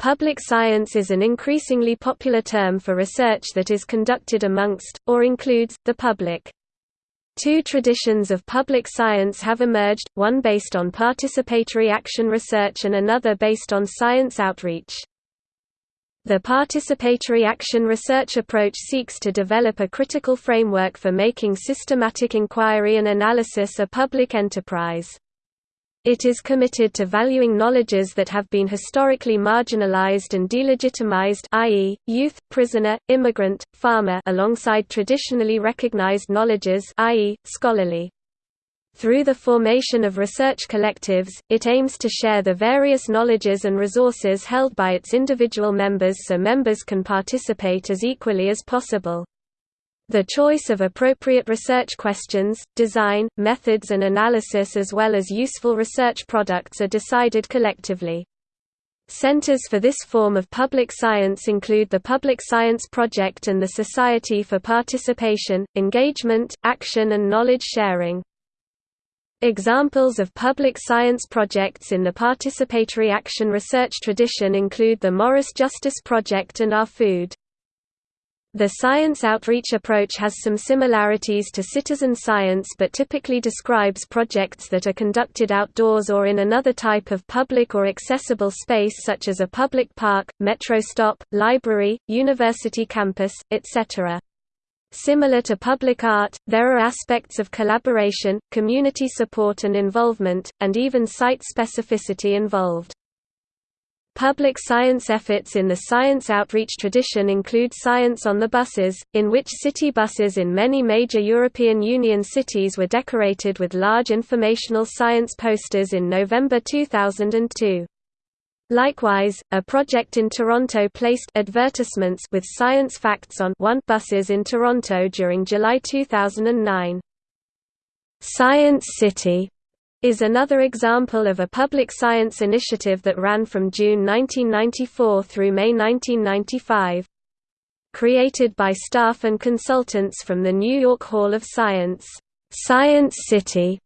Public science is an increasingly popular term for research that is conducted amongst, or includes, the public. Two traditions of public science have emerged, one based on participatory action research and another based on science outreach. The participatory action research approach seeks to develop a critical framework for making systematic inquiry and analysis a public enterprise. It is committed to valuing knowledges that have been historically marginalized and delegitimized i.e., youth, prisoner, immigrant, farmer alongside traditionally recognized knowledges i.e., scholarly. Through the formation of research collectives, it aims to share the various knowledges and resources held by its individual members so members can participate as equally as possible. The choice of appropriate research questions, design, methods and analysis as well as useful research products are decided collectively. Centers for this form of public science include the Public Science Project and the Society for Participation, Engagement, Action and Knowledge Sharing. Examples of public science projects in the participatory action research tradition include the Morris Justice Project and Our Food. The science outreach approach has some similarities to citizen science but typically describes projects that are conducted outdoors or in another type of public or accessible space such as a public park, metro stop, library, university campus, etc. Similar to public art, there are aspects of collaboration, community support and involvement, and even site specificity involved. Public science efforts in the science outreach tradition include Science on the Buses, in which city buses in many major European Union cities were decorated with large informational science posters in November 2002. Likewise, a project in Toronto placed advertisements with science facts on one buses in Toronto during July 2009. Science City is another example of a public science initiative that ran from June 1994 through May 1995. Created by staff and consultants from the New York Hall of Science, Science City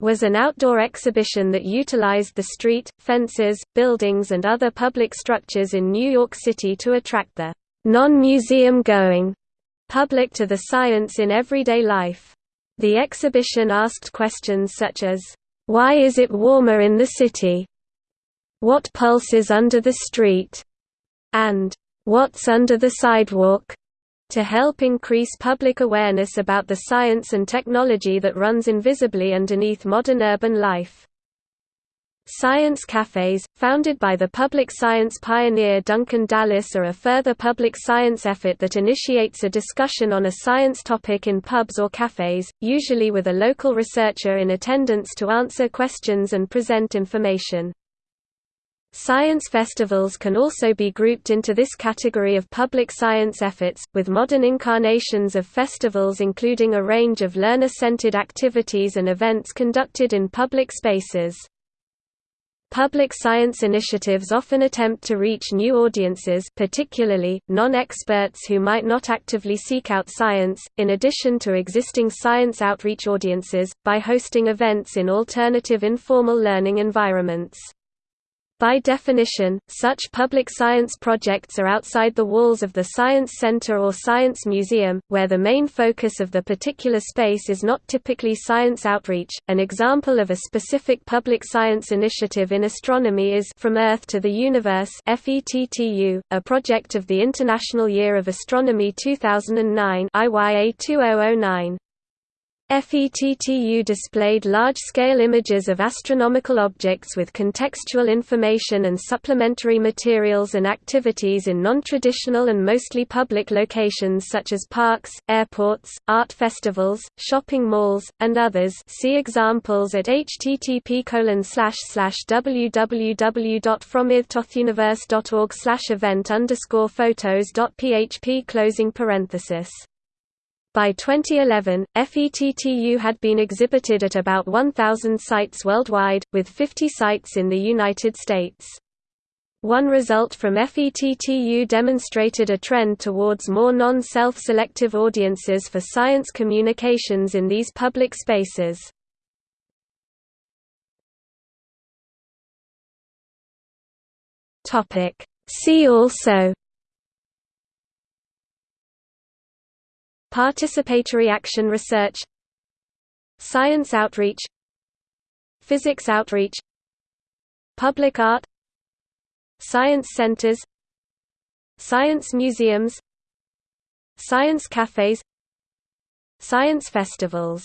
was an outdoor exhibition that utilized the street, fences, buildings and other public structures in New York City to attract the non-museum going public to the science in everyday life. The exhibition asked questions such as, "'Why is it warmer in the city?' "'What pulses under the street?' and "'What's under the sidewalk?' to help increase public awareness about the science and technology that runs invisibly underneath modern urban life. Science cafes, founded by the public science pioneer Duncan Dallas are a further public science effort that initiates a discussion on a science topic in pubs or cafes, usually with a local researcher in attendance to answer questions and present information. Science festivals can also be grouped into this category of public science efforts, with modern incarnations of festivals including a range of learner-centered activities and events conducted in public spaces. Public science initiatives often attempt to reach new audiences particularly, non-experts who might not actively seek out science, in addition to existing science outreach audiences, by hosting events in alternative informal learning environments. By definition, such public science projects are outside the walls of the Science Center or Science Museum, where the main focus of the particular space is not typically science outreach. An example of a specific public science initiative in astronomy is From Earth to the Universe (FETTU), a project of the International Year of Astronomy 2009 IYA 2009. FETTU displayed large-scale images of astronomical objects with contextual information and supplementary materials and activities in non-traditional and mostly public locations such as parks, airports, art festivals, shopping malls, and others. See examples at http www.fromearthtothuniverse.org event photos.php closing parenthesis by 2011, FETTU had been exhibited at about 1,000 sites worldwide, with 50 sites in the United States. One result from FETTU demonstrated a trend towards more non-self-selective audiences for science communications in these public spaces. See also Participatory action research Science outreach Physics outreach Public art Science centers Science museums Science cafes Science festivals